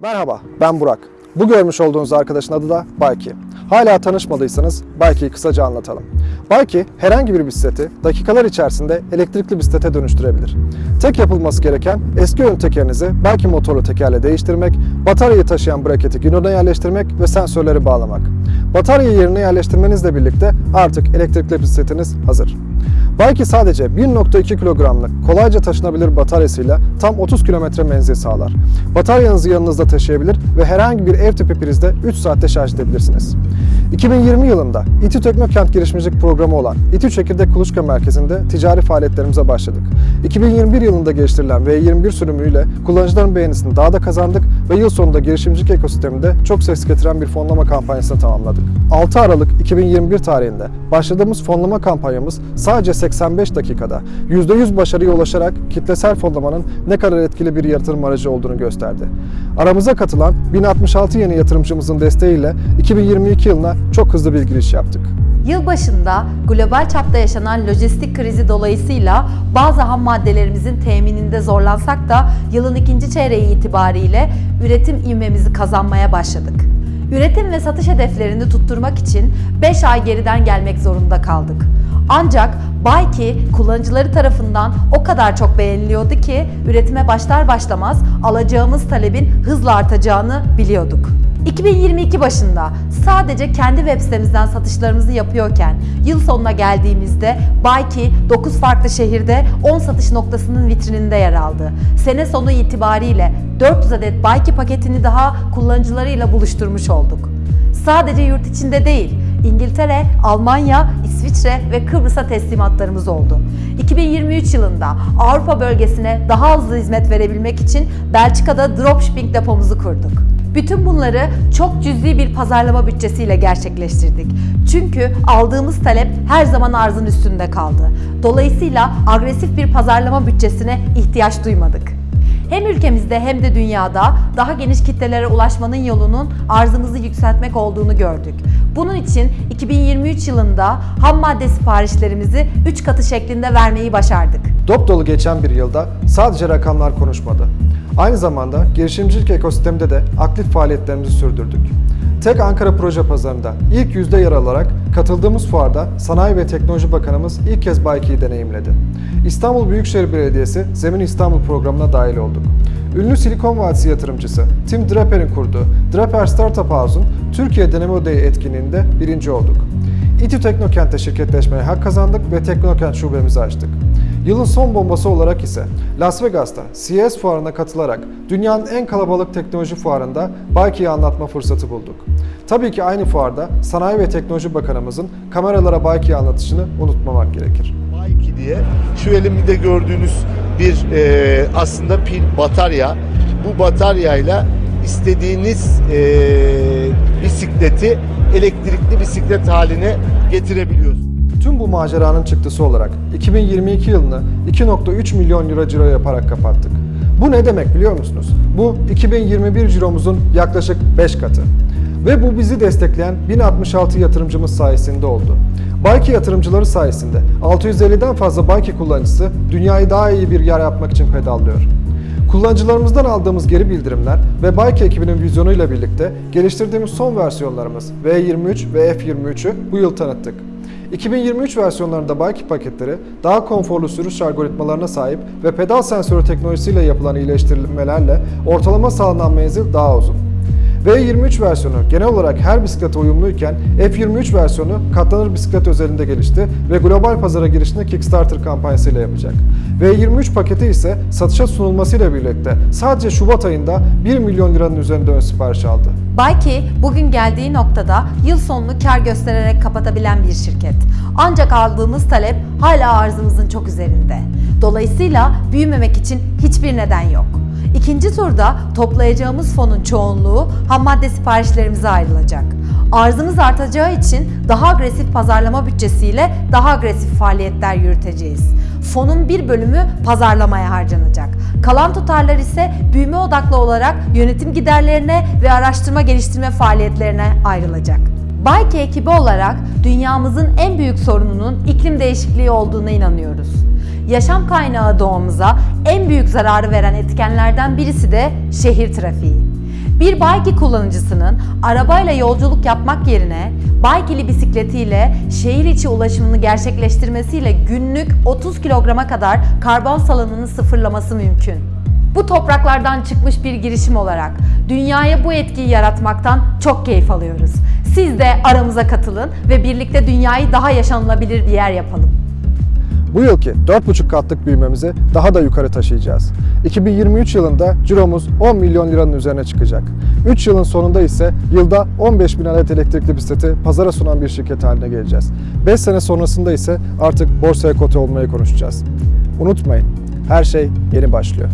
Merhaba, ben Burak. Bu görmüş olduğunuz arkadaşın adı da Bayki. Hala tanışmadıysanız Bayki'yi kısaca anlatalım. Bayki, herhangi bir bisikleti dakikalar içerisinde elektrikli bisiklete dönüştürebilir. Tek yapılması gereken eski ön tekerinizi Bayki motorlu tekerle değiştirmek, bataryayı taşıyan braketi günona yerleştirmek ve sensörleri bağlamak. Bataryayı yerine yerleştirmenizle birlikte artık elektrikli bisikletiniz hazır. Bayki sadece 1.2 kilogramlık kolayca taşınabilir bataryasıyla tam 30 kilometre menzil sağlar. Bataryanızı yanınızda taşıyabilir ve herhangi bir ev tipi prizde 3 saatte şarj edebilirsiniz. 2020 yılında İTÜ Teknokent girişimcilik programı olan İTÜ Çekirdek Kuluçka Merkezi'nde ticari faaliyetlerimize başladık. 2021 yılında geliştirilen V21 sürümüyle kullanıcıların beğenisini daha da kazandık ve yıl sonunda girişimcilik ekosisteminde çok ses getiren bir fonlama kampanyasını tamamladık. 6 Aralık 2021 tarihinde başladığımız fonlama kampanyamız sadece 85 dakikada %100 başarıya ulaşarak kitlesel fonlamanın ne kadar etkili bir yatırım aracı olduğunu gösterdi. Aramıza katılan 1066 yeni yatırımcımızın desteğiyle 2022 yılına çok hızlı bir giriş yaptık. Yılbaşında global çapta yaşanan lojistik krizi dolayısıyla bazı ham maddelerimizin temininde zorlansak da yılın ikinci çeyreği itibariyle üretim ivmemizi kazanmaya başladık. Üretim ve satış hedeflerini tutturmak için 5 ay geriden gelmek zorunda kaldık. Ancak Bayki kullanıcıları tarafından o kadar çok beğeniliyordu ki üretime başlar başlamaz alacağımız talebin hızla artacağını biliyorduk. 2022 başında sadece kendi web sitemizden satışlarımızı yapıyorken yıl sonuna geldiğimizde Bayki 9 farklı şehirde 10 satış noktasının vitrininde yer aldı. Sene sonu itibariyle 400 adet Bayki paketini daha kullanıcılarıyla buluşturmuş olduk. Sadece yurt içinde değil, İngiltere, Almanya, İsviçre ve Kıbrıs'a teslimatlarımız oldu. 2023 yılında Avrupa bölgesine daha hızlı hizmet verebilmek için Belçika'da dropshipping depomuzu kurduk. Bütün bunları çok cüzi bir pazarlama bütçesiyle gerçekleştirdik. Çünkü aldığımız talep her zaman arzın üstünde kaldı. Dolayısıyla agresif bir pazarlama bütçesine ihtiyaç duymadık. Hem ülkemizde hem de dünyada daha geniş kitlelere ulaşmanın yolunun arzımızı yükseltmek olduğunu gördük. Bunun için 2023 yılında ham madde siparişlerimizi 3 katı şeklinde vermeyi başardık. Dop dolu geçen bir yılda sadece rakamlar konuşmadı. Aynı zamanda girişimcilik ekosisteminde de aktif faaliyetlerimizi sürdürdük. Tek Ankara Proje Pazarı'nda ilk yüzde yer alarak katıldığımız fuarda Sanayi ve Teknoloji Bakanımız ilk kez Bayki'yi deneyimledi. İstanbul Büyükşehir Belediyesi Zemin İstanbul programına dahil olduk. Ünlü Silikon Vadisi yatırımcısı Tim Draper'in kurduğu Draper Startup House'un Türkiye Deneme Odağı etkinliğinde birinci olduk. İTÜ Teknokent'te şirketleşmeye hak kazandık ve Teknokent şubemizi açtık. Yılın son bombası olarak ise Las Vegas'ta CES fuarına katılarak dünyanın en kalabalık teknoloji fuarında Bayki'yi anlatma fırsatı bulduk. Tabii ki aynı fuarda Sanayi ve Teknoloji Bakanımızın kameralara Bayki'yi anlatışını unutmamak gerekir. Bayki diye şu elimde gördüğünüz bir e, aslında pil batarya. Bu bataryayla istediğiniz e, bisikleti elektrikli bisiklet haline getirebiliyorsunuz. Tüm bu maceranın çıktısı olarak 2022 yılını 2.3 milyon euro ciro yaparak kapattık. Bu ne demek biliyor musunuz? Bu 2021 ciromuzun yaklaşık 5 katı. Ve bu bizi destekleyen 1066 yatırımcımız sayesinde oldu. Bayki yatırımcıları sayesinde 650'den fazla Bayki kullanıcısı dünyayı daha iyi bir yer yapmak için pedallıyor. Kullanıcılarımızdan aldığımız geri bildirimler ve Bayki ekibinin vizyonuyla birlikte geliştirdiğimiz son versiyonlarımız V23 ve F23'ü bu yıl tanıttık. 2023 versiyonlarında Bayki paketleri daha konforlu sürüş algoritmalarına sahip ve pedal sensörü teknolojisiyle yapılan iyileştirilmelerle ortalama sağlanan menzil daha uzun. V23 versiyonu genel olarak her bisiklete uyumluyken F23 versiyonu katlanır bisiklet özelinde gelişti ve global pazara girişini Kickstarter kampanyasıyla yapacak. V23 paketi ise satışa sunulmasıyla birlikte sadece Şubat ayında 1 milyon liranın üzerinde ön sipariş aldı. Bayki bugün geldiği noktada yıl sonunu kar göstererek kapatabilen bir şirket. Ancak aldığımız talep hala arzımızın çok üzerinde. Dolayısıyla büyümemek için hiçbir neden yok. İkinci turda toplayacağımız fonun çoğunluğu ham madde siparişlerimize ayrılacak. Arzımız artacağı için daha agresif pazarlama bütçesiyle daha agresif faaliyetler yürüteceğiz. Fonun bir bölümü pazarlamaya harcanacak. Kalan tutarlar ise büyüme odaklı olarak yönetim giderlerine ve araştırma geliştirme faaliyetlerine ayrılacak. Bayke ekibi olarak dünyamızın en büyük sorununun iklim değişikliği olduğuna inanıyoruz. Yaşam kaynağı doğamıza en büyük zararı veren etkenlerden birisi de şehir trafiği. Bir Bayki kullanıcısının arabayla yolculuk yapmak yerine Baykili bisikletiyle şehir içi ulaşımını gerçekleştirmesiyle günlük 30 kilograma kadar karbon salınımını sıfırlaması mümkün. Bu topraklardan çıkmış bir girişim olarak dünyaya bu etkiyi yaratmaktan çok keyif alıyoruz. Siz de aramıza katılın ve birlikte dünyayı daha yaşanılabilir bir yer yapalım. Bu yılki 4,5 katlık büyümemizi daha da yukarı taşıyacağız. 2023 yılında ciromuz 10 milyon liranın üzerine çıkacak. 3 yılın sonunda ise yılda 15 bin adet elektrikli bisikleti pazara sunan bir şirket haline geleceğiz. 5 sene sonrasında ise artık borsaya kote olmayı konuşacağız. Unutmayın, her şey yeni başlıyor.